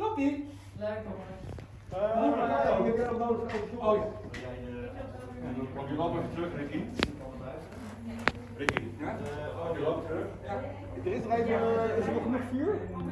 Toppie. Leuk hoor. Oh, eh, ik heb er nodig. Oh, ja. Pak je eh, wel even terug, Ricky. Ricky, ja? Pak je loopt terug. Er is er even, is er nog genoeg vuur?